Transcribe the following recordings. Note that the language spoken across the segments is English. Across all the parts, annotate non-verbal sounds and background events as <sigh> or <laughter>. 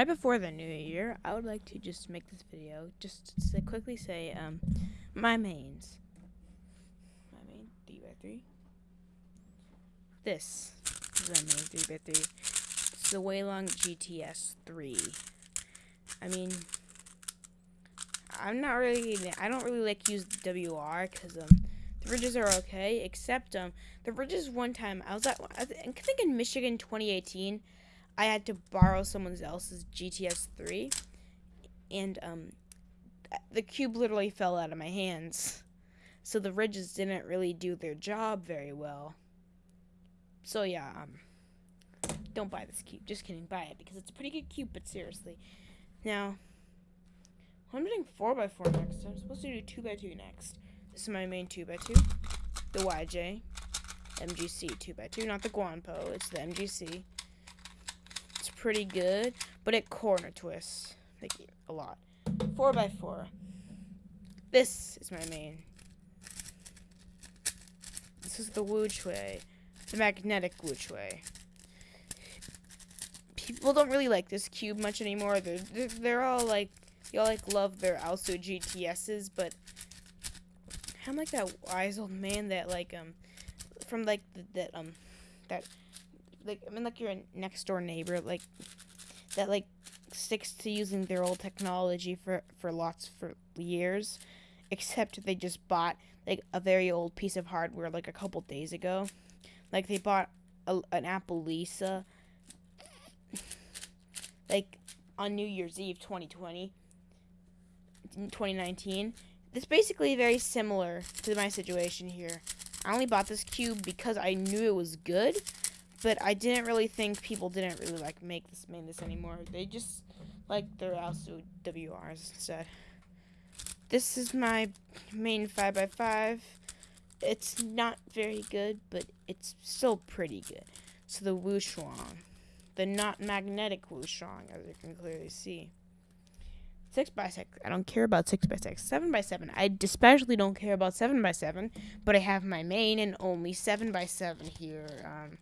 right before the new year, I would like to just make this video just to quickly say um my mains. My main three by three. This is my main three by three. It's the Weilong GTS three. I mean, I'm not really. I don't really like use WR because um the ridges are okay, except um the ridges one time I was at I think in Michigan 2018. I had to borrow someone else's GTS 3 and um the cube literally fell out of my hands. So the ridges didn't really do their job very well. So yeah, um don't buy this cube. Just kidding, buy it because it's a pretty good cube, but seriously. Now, I'm doing 4x4 next. I'm supposed to do 2x2 next. This is my main 2x2. The YJ. MGC 2x2. Not the Guanpo. It's the MGC pretty good, but it corner twists like a lot. Four by four. This is my main. This is the WuQue, the magnetic WuQue. People don't really like this cube much anymore. They're they're, they're all like y'all like love their also GTSs, but I'm like that wise old man that like um from like the, that um that like I mean like your next door neighbor like that like sticks to using their old technology for for lots for years, <laughs> except they just bought like a very old piece of hardware like a couple days ago. Like they bought a, an Apple Lisa <laughs> like on New Year's Eve 2020 2019. It's basically very similar to my situation here. I only bought this cube because I knew it was good, but I didn't really think people didn't really like make this make this anymore. They just like their also WRs instead. This is my main 5x5. It's not very good, but it's still pretty good. So the Wushuang. The not magnetic Wushuang, as you can clearly see. 6x6. I don't care about 6x6. 7x7. I especially don't care about 7x7, but I have my main and only 7x7 here. Um,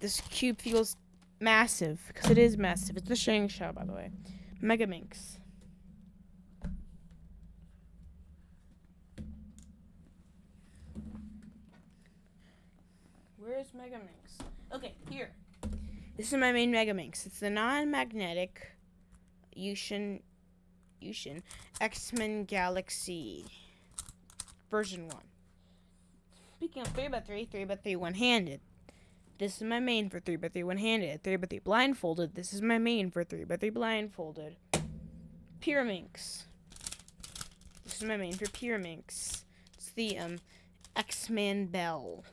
this cube feels massive, because it is massive. It's the ShengShou, by the way. Mega Minx. Where's Mega Minx? Okay, here. This is my main Mega Minx. It's the non-magnetic Yushin Yushin X-Man Galaxy version 1. Speaking of 3x3, 3x3 one-handed. This is my main for 3x3 one-handed. 3x3 blindfolded. This is my main for 3x3 blindfolded. Pyraminx. This is my main for Pyraminx. It's the um X-Man Bell.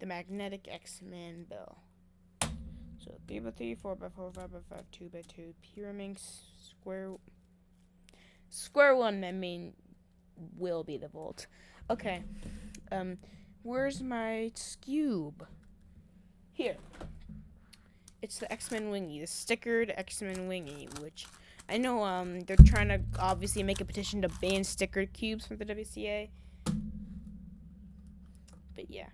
The magnetic X-Man Bell. So 3x3, 4x4, 5x5, 2x2, Pyraminx, square... Square one, my main will be the Volt. Okay. Um... Where's my cube? Here. It's the X-Man Wingy, the stickered X-Man Wingy, which I know um they're trying to obviously make a petition to ban stickered cubes from the WCA. But yeah.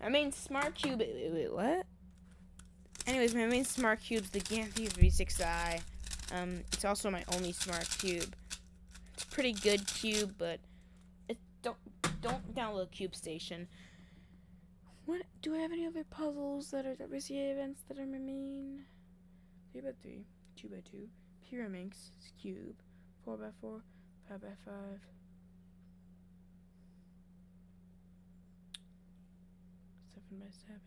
My main smart cube wait, wait, what? Anyways, my main smart cube's the GAN 356 i. Um, it's also my only smart cube. It's a pretty good cube, but it don't don't download Cube Station. What do I have any other puzzles that are WCA events that are my main? Three by three, two by two, Pyraminx, cube, four by four, five by five. Seven by seven.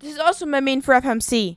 This is also my main for FMC.